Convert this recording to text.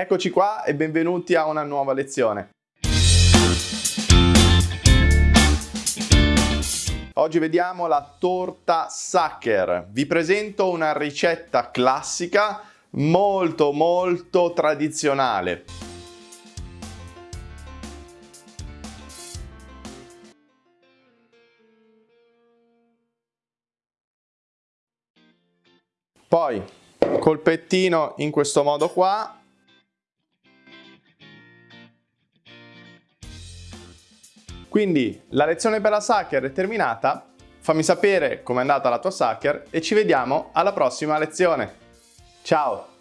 Eccoci qua e benvenuti a una nuova lezione. Oggi vediamo la torta Sacher. Vi presento una ricetta classica molto molto tradizionale. Poi col pettino in questo modo qua. Quindi la lezione per la Sacher è terminata. Fammi sapere com'è andata la tua Sacher e ci vediamo alla prossima lezione. Ciao!